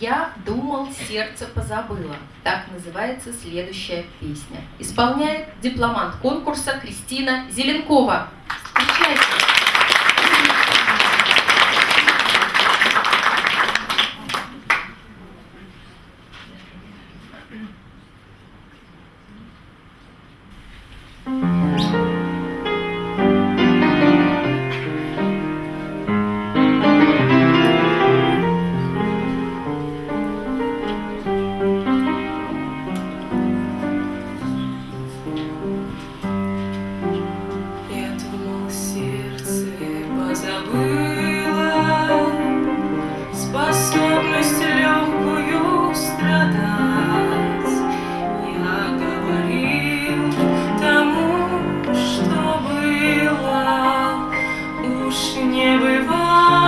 «Я думал, сердце позабыла». Так называется следующая песня. Исполняет дипломант конкурса Кристина Зеленкова. Встречайте! больше не бывает.